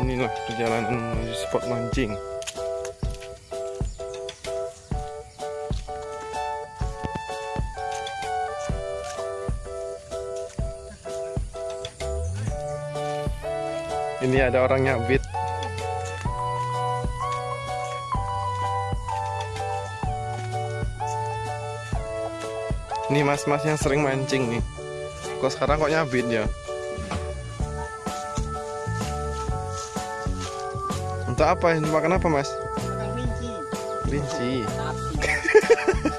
inilah perjalanan menuju spot mancing. Ini ada orang nyabit ini mas-mas yang sering mancing nih. Kok sekarang kok nyabit ya Untuk apa? Untuk makan apa mas? Makan kelinci. Kelinci.